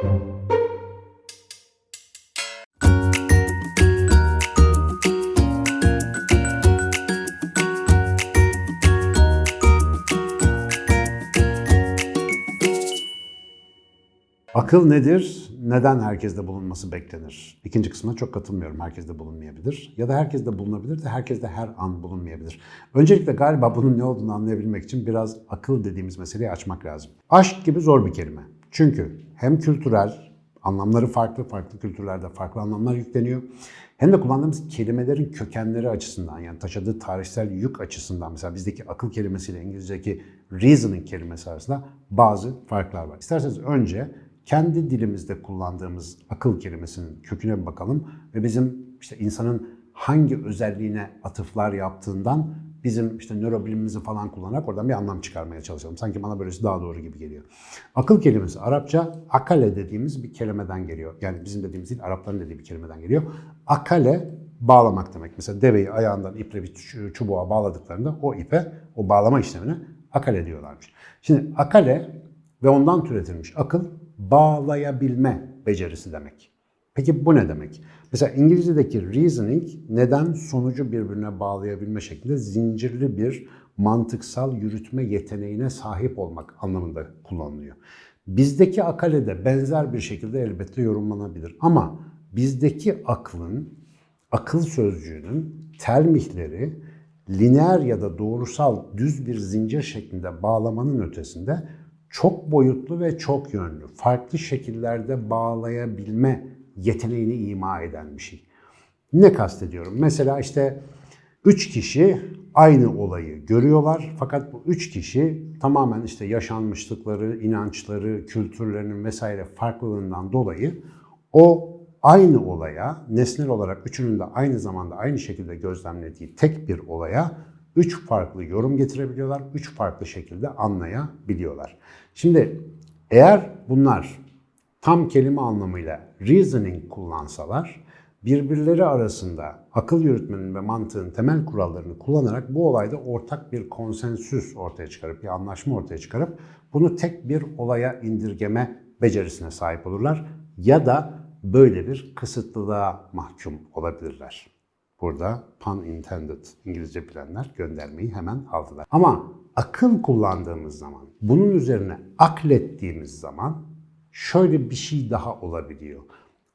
Akıl nedir? Neden herkeste bulunması beklenir? İkinci kısmına çok katılmıyorum. Herkeste bulunmayabilir. Ya da herkeste bulunabilir de herkeste her an bulunmayabilir. Öncelikle galiba bunun ne olduğunu anlayabilmek için biraz akıl dediğimiz meseleyi açmak lazım. Aşk gibi zor bir kelime. Çünkü hem kültürel, anlamları farklı, farklı kültürlerde farklı anlamlar yükleniyor. Hem de kullandığımız kelimelerin kökenleri açısından yani taşıdığı tarihsel yük açısından mesela bizdeki akıl kelimesiyle İngilizce'deki reasoning kelimesi arasında bazı farklar var. İsterseniz önce kendi dilimizde kullandığımız akıl kelimesinin köküne bir bakalım ve bizim işte insanın hangi özelliğine atıflar yaptığından bizim işte nörobilimimizi falan kullanarak oradan bir anlam çıkarmaya çalışalım. Sanki bana böylesi daha doğru gibi geliyor. Akıl kelimesi Arapça akale dediğimiz bir kelimeden geliyor. Yani bizim dediğimiz değil, Arapların dediği bir kelimeden geliyor. Akale bağlamak demek. Mesela deveyi ayağından iple bir çubuğa bağladıklarında o ipe, o bağlama işlemine akale diyorlarmış. Şimdi akale ve ondan türetilmiş akıl bağlayabilme becerisi demek. Peki bu ne demek? Mesela İngilizce'deki reasoning neden sonucu birbirine bağlayabilme şeklinde zincirli bir mantıksal yürütme yeteneğine sahip olmak anlamında kullanılıyor. Bizdeki akale de benzer bir şekilde elbette yorumlanabilir. Ama bizdeki aklın, akıl sözcüğünün termihleri lineer ya da doğrusal düz bir zincir şeklinde bağlamanın ötesinde çok boyutlu ve çok yönlü, farklı şekillerde bağlayabilme yeteneğini ima eden bir şey. Ne kastediyorum? Mesela işte üç kişi aynı olayı görüyorlar fakat bu üç kişi tamamen işte yaşanmışlıkları, inançları, kültürlerinin vesaire farklılığından dolayı o aynı olaya, nesnel olarak üçünün de aynı zamanda aynı şekilde gözlemlediği tek bir olaya üç farklı yorum getirebiliyorlar, üç farklı şekilde anlayabiliyorlar. Şimdi eğer bunlar tam kelime anlamıyla reasoning kullansalar, birbirleri arasında akıl yürütmenin ve mantığın temel kurallarını kullanarak bu olayda ortak bir konsensüs ortaya çıkarıp, bir anlaşma ortaya çıkarıp bunu tek bir olaya indirgeme becerisine sahip olurlar ya da böyle bir kısıtlılığa mahkum olabilirler. Burada pun intended İngilizce bilenler göndermeyi hemen aldılar. Ama akıl kullandığımız zaman, bunun üzerine aklettiğimiz zaman şöyle bir şey daha olabiliyor.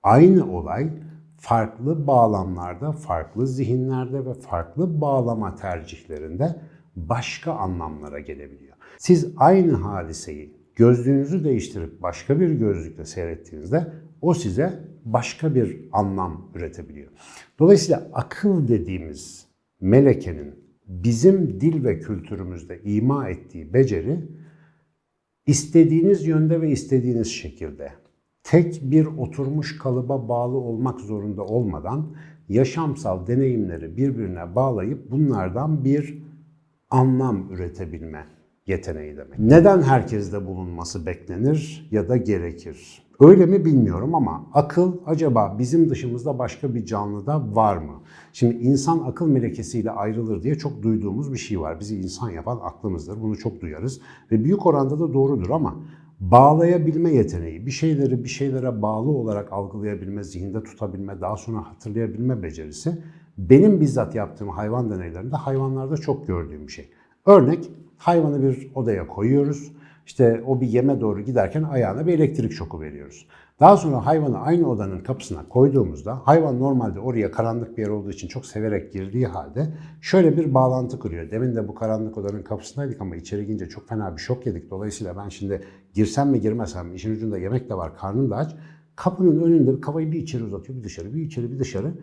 Aynı olay farklı bağlamlarda, farklı zihinlerde ve farklı bağlama tercihlerinde başka anlamlara gelebiliyor. Siz aynı hadiseyi gözlüğünüzü değiştirip başka bir gözlükle seyrettiğinizde o size başka bir anlam üretebiliyor. Dolayısıyla akıl dediğimiz melekenin bizim dil ve kültürümüzde ima ettiği beceri istediğiniz yönde ve istediğiniz şekilde tek bir oturmuş kalıba bağlı olmak zorunda olmadan yaşamsal deneyimleri birbirine bağlayıp bunlardan bir anlam üretebilme yeteneği demek. Neden herkeste bulunması beklenir ya da gerekir? Öyle mi bilmiyorum ama akıl acaba bizim dışımızda başka bir canlıda var mı? Şimdi insan akıl melekesiyle ayrılır diye çok duyduğumuz bir şey var. Bizi insan yapan aklımızdır. Bunu çok duyarız ve büyük oranda da doğrudur ama bağlayabilme yeteneği, bir şeyleri bir şeylere bağlı olarak algılayabilme, zihinde tutabilme, daha sonra hatırlayabilme becerisi benim bizzat yaptığım hayvan deneylerinde hayvanlarda çok gördüğüm bir şey. Örnek hayvanı bir odaya koyuyoruz işte o bir yeme doğru giderken ayağına bir elektrik şoku veriyoruz. Daha sonra hayvanı aynı odanın kapısına koyduğumuzda hayvan normalde oraya karanlık bir yer olduğu için çok severek girdiği halde şöyle bir bağlantı kuruyor. Demin de bu karanlık odanın kapısındaydık ama içeri girince çok fena bir şok yedik. Dolayısıyla ben şimdi girsem mi girmesem mi işin ucunda yemek de var karnım da aç. Kapının önünde kafayı bir içeri uzatıyor bir dışarı bir içeri bir dışarı.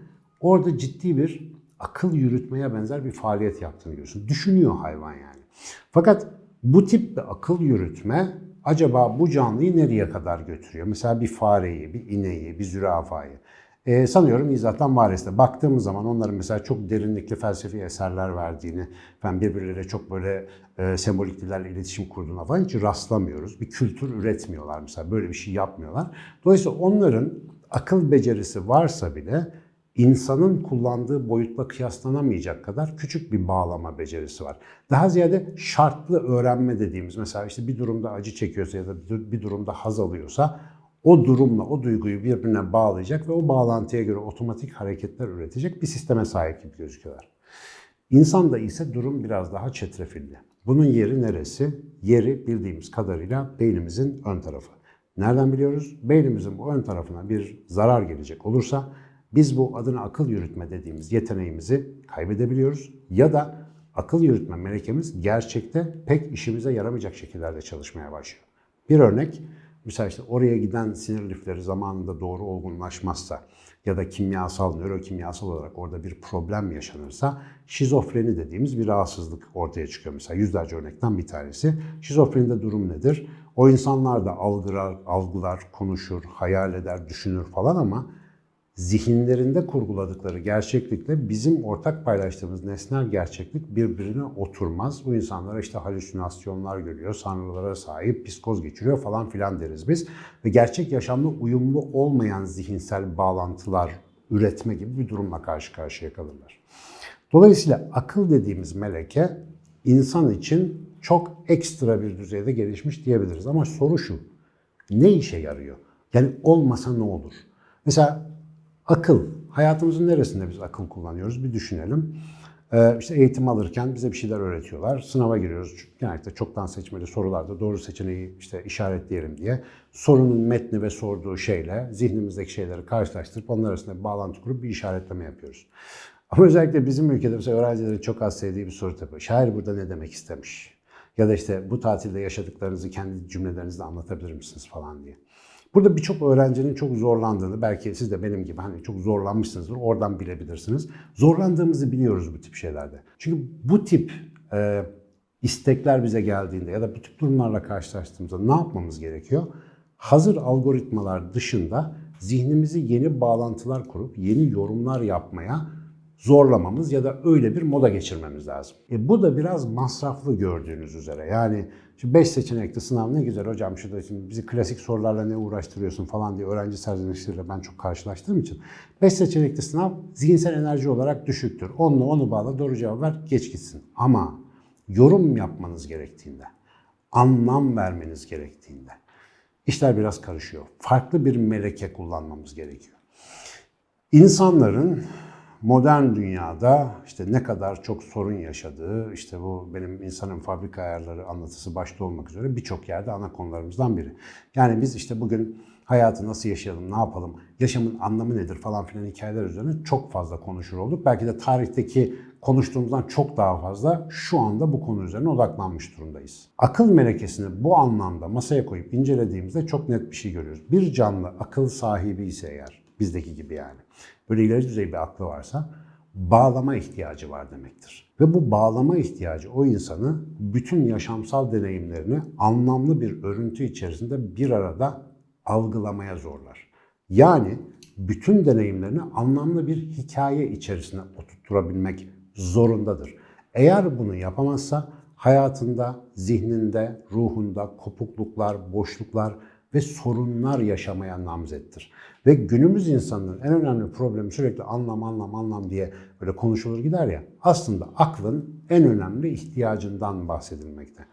Orada ciddi bir akıl yürütmeye benzer bir faaliyet yaptığını görüyorsun. Düşünüyor hayvan yani. Fakat bu tip bir akıl yürütme acaba bu canlıyı nereye kadar götürüyor? Mesela bir fareyi, bir ineği, bir zürafayı. Ee, sanıyorum İzzat'tan Vares'te baktığımız zaman onların mesela çok derinlikli felsefi eserler verdiğini, ben birbirleriyle çok böyle e, sembolik dillerle iletişim kurduğuna falan hiç rastlamıyoruz. Bir kültür üretmiyorlar mesela, böyle bir şey yapmıyorlar. Dolayısıyla onların akıl becerisi varsa bile insanın kullandığı boyutla kıyaslanamayacak kadar küçük bir bağlama becerisi var. Daha ziyade şartlı öğrenme dediğimiz mesela işte bir durumda acı çekiyorsa ya da bir durumda haz alıyorsa o durumla o duyguyu birbirine bağlayacak ve o bağlantıya göre otomatik hareketler üretecek bir sisteme sahip gibi gözüküyorlar. İnsanda ise durum biraz daha çetrefilli. Bunun yeri neresi? Yeri bildiğimiz kadarıyla beynimizin ön tarafı. Nereden biliyoruz? Beynimizin bu ön tarafına bir zarar gelecek olursa biz bu adına akıl yürütme dediğimiz yeteneğimizi kaybedebiliyoruz ya da akıl yürütme melekemiz gerçekte pek işimize yaramayacak şekillerde çalışmaya başlıyor. Bir örnek, mesela işte oraya giden sinir lifleri zamanında doğru olgunlaşmazsa ya da kimyasal, nörokimyasal olarak orada bir problem yaşanırsa şizofreni dediğimiz bir rahatsızlık ortaya çıkıyor. Mesela yüzlerce örnekten bir tanesi. Şizofrenide durum nedir? O insanlar da algılar, algılar, konuşur, hayal eder, düşünür falan ama zihinlerinde kurguladıkları gerçeklikle bizim ortak paylaştığımız nesnel gerçeklik birbirine oturmaz. Bu insanlara işte halüsinasyonlar görüyor, sanrılara sahip, psikoz geçiriyor falan filan deriz biz. Ve gerçek yaşamla uyumlu olmayan zihinsel bağlantılar üretme gibi bir durumla karşı karşıya kalırlar. Dolayısıyla akıl dediğimiz meleke insan için çok ekstra bir düzeyde gelişmiş diyebiliriz. Ama soru şu, ne işe yarıyor? Yani olmasa ne olur? Mesela Akıl. Hayatımızın neresinde biz akıl kullanıyoruz? Bir düşünelim. Ee, işte eğitim alırken bize bir şeyler öğretiyorlar. Sınava giriyoruz. Genellikle çoktan seçmeli sorularda doğru seçeneği işte işaretleyelim diye. Sorunun metni ve sorduğu şeyle zihnimizdeki şeyleri karşılaştırıp onlar arasında bir bağlantı kurup bir işaretleme yapıyoruz. Ama özellikle bizim ülkede mesela öğrencilerin çok az sevdiği bir soru tabii. Şair burada ne demek istemiş? Ya da işte bu tatilde yaşadıklarınızı kendi cümlelerinizle anlatabilir misiniz falan diye. Burada birçok öğrencinin çok zorlandığını, belki siz de benim gibi hani çok zorlanmışsınızdır, oradan bilebilirsiniz. Zorlandığımızı biliyoruz bu tip şeylerde. Çünkü bu tip e, istekler bize geldiğinde ya da bu tip durumlarla karşılaştığımızda ne yapmamız gerekiyor? Hazır algoritmalar dışında zihnimizi yeni bağlantılar kurup yeni yorumlar yapmaya zorlamamız ya da öyle bir moda geçirmemiz lazım. E bu da biraz masraflı gördüğünüz üzere. Yani şu 5 seçenekli sınav ne güzel hocam şurada şimdi bizi klasik sorularla ne uğraştırıyorsun falan diye öğrenci serzenişleriyle ben çok karşılaştığım için 5 seçenekli sınav zihinsel enerji olarak düşüktür. Onunla onu bağla doğru cevap ver geç gitsin. Ama yorum yapmanız gerektiğinde, anlam vermeniz gerektiğinde işler biraz karışıyor. Farklı bir meleke kullanmamız gerekiyor. İnsanların modern dünyada işte ne kadar çok sorun yaşadığı, işte bu benim insanın fabrika ayarları anlatısı başta olmak üzere birçok yerde ana konularımızdan biri. Yani biz işte bugün hayatı nasıl yaşayalım, ne yapalım, yaşamın anlamı nedir falan filan hikayeler üzerine çok fazla konuşur olduk. Belki de tarihteki konuştuğumuzdan çok daha fazla şu anda bu konu üzerine odaklanmış durumdayız. Akıl melekesini bu anlamda masaya koyup incelediğimizde çok net bir şey görüyoruz. Bir canlı akıl sahibi ise eğer, bizdeki gibi yani, böyle ileri düzey bir aklı varsa bağlama ihtiyacı var demektir. Ve bu bağlama ihtiyacı o insanı bütün yaşamsal deneyimlerini anlamlı bir örüntü içerisinde bir arada algılamaya zorlar. Yani bütün deneyimlerini anlamlı bir hikaye içerisine oturtturabilmek zorundadır. Eğer bunu yapamazsa hayatında, zihninde, ruhunda kopukluklar, boşluklar ve sorunlar yaşamaya namzettir. Ve günümüz insanının en önemli problemi sürekli anlam, anlam, anlam diye böyle konuşulur gider ya. Aslında aklın en önemli ihtiyacından bahsedilmekte.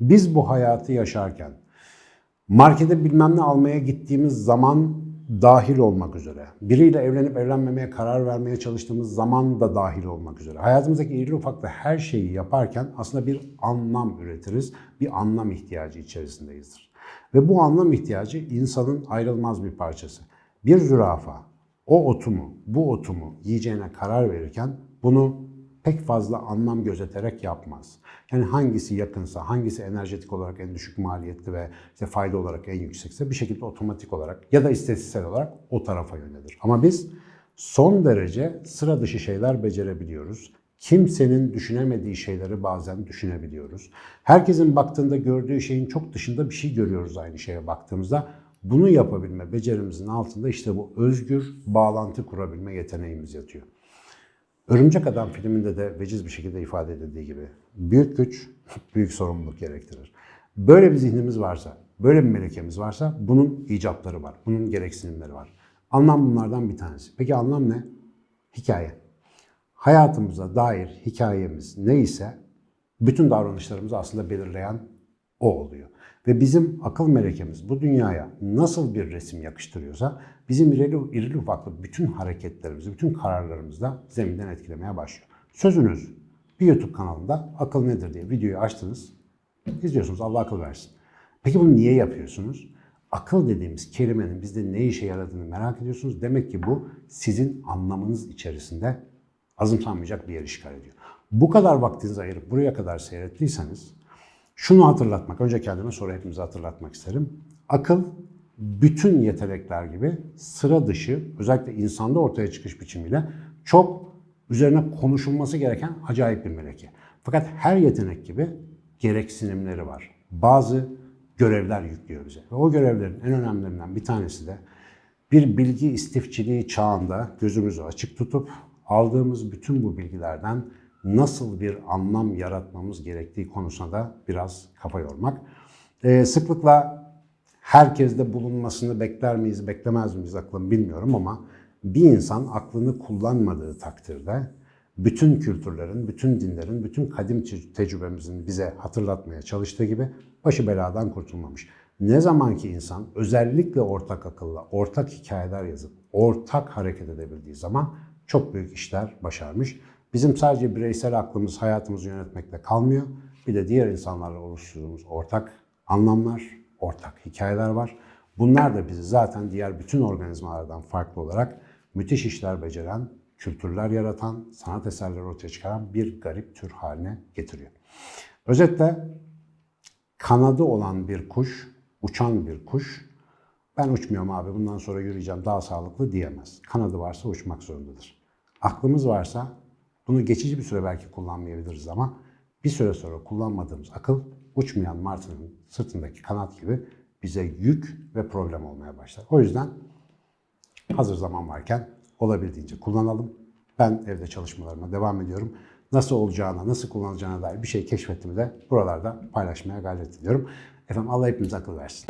Biz bu hayatı yaşarken markete bilmem ne almaya gittiğimiz zaman dahil olmak üzere, biriyle evlenip evlenmemeye karar vermeye çalıştığımız zaman da dahil olmak üzere, hayatımızdaki irili ufaklı her şeyi yaparken aslında bir anlam üretiriz, bir anlam ihtiyacı içerisindeyizdir. Ve bu anlam ihtiyacı insanın ayrılmaz bir parçası. Bir zürafa o otumu, bu otumu yiyeceğine karar verirken bunu pek fazla anlam gözeterek yapmaz. Yani hangisi yakınsa, hangisi enerjetik olarak en düşük maliyetli ve işte fayda olarak en yüksekse bir şekilde otomatik olarak ya da istatistiksel olarak o tarafa yönelir. Ama biz son derece sıra dışı şeyler becerebiliyoruz. Kimsenin düşünemediği şeyleri bazen düşünebiliyoruz. Herkesin baktığında gördüğü şeyin çok dışında bir şey görüyoruz aynı şeye baktığımızda. Bunu yapabilme becerimizin altında işte bu özgür bağlantı kurabilme yeteneğimiz yatıyor. Örümcek Adam filminde de veciz bir şekilde ifade edildiği gibi büyük güç büyük sorumluluk gerektirir. Böyle bir zihnimiz varsa, böyle bir melekemiz varsa bunun icapları var, bunun gereksinimleri var. Anlam bunlardan bir tanesi. Peki anlam ne? Hikaye. Hayatımıza dair hikayemiz neyse bütün davranışlarımızı aslında belirleyen o oluyor. Ve bizim akıl melekemiz bu dünyaya nasıl bir resim yakıştırıyorsa bizim irili, irili ufaklı bütün hareketlerimizi, bütün kararlarımızı da zeminden etkilemeye başlıyor. Sözünüz bir YouTube kanalında akıl nedir diye videoyu açtınız, izliyorsunuz Allah akıl versin. Peki bunu niye yapıyorsunuz? Akıl dediğimiz kelimenin bizde ne işe yaradığını merak ediyorsunuz. Demek ki bu sizin anlamınız içerisinde azımsanmayacak bir yer işgal ediyor. Bu kadar vaktinizi ayırıp buraya kadar seyrettiyseniz şunu hatırlatmak, önce kendime sonra hepimize hatırlatmak isterim. Akıl bütün yetenekler gibi sıra dışı, özellikle insanda ortaya çıkış biçimiyle çok üzerine konuşulması gereken acayip bir meleke. Fakat her yetenek gibi gereksinimleri var. Bazı görevler yüklüyor bize. Ve o görevlerin en önemlilerinden bir tanesi de bir bilgi istifçiliği çağında gözümüzü açık tutup aldığımız bütün bu bilgilerden nasıl bir anlam yaratmamız gerektiği konusuna da biraz kafa yormak. Ee, sıklıkla herkeste bulunmasını bekler miyiz, beklemez miyiz aklım bilmiyorum ama bir insan aklını kullanmadığı takdirde bütün kültürlerin, bütün dinlerin, bütün kadim te- tecrübemizin bize hatırlatmaya çalıştığı gibi başı beladan kurtulmamış. Ne zaman ki insan özellikle ortak akılla, ortak hikayeler yazıp ortak hareket edebildiği zaman çok büyük işler başarmış. Bizim sadece bireysel aklımız hayatımızı yönetmekle kalmıyor. Bir de diğer insanlarla oluşturduğumuz ortak anlamlar, ortak hikayeler var. Bunlar da bizi zaten diğer bütün organizmalardan farklı olarak müthiş işler beceren, kültürler yaratan, sanat eserleri ortaya çıkaran bir garip tür haline getiriyor. Özetle kanadı olan bir kuş, uçan bir kuş, ben uçmuyorum abi bundan sonra yürüyeceğim daha sağlıklı diyemez. Kanadı varsa uçmak zorundadır. Aklımız varsa bunu geçici bir süre belki kullanmayabiliriz ama bir süre sonra kullanmadığımız akıl uçmayan martının sırtındaki kanat gibi bize yük ve problem olmaya başlar. O yüzden hazır zaman varken olabildiğince kullanalım. Ben evde çalışmalarıma devam ediyorum. Nasıl olacağına, nasıl kullanılacağına dair bir şey keşfettiğimi de buralarda paylaşmaya gayret ediyorum. Efendim Allah hepimize akıl versin.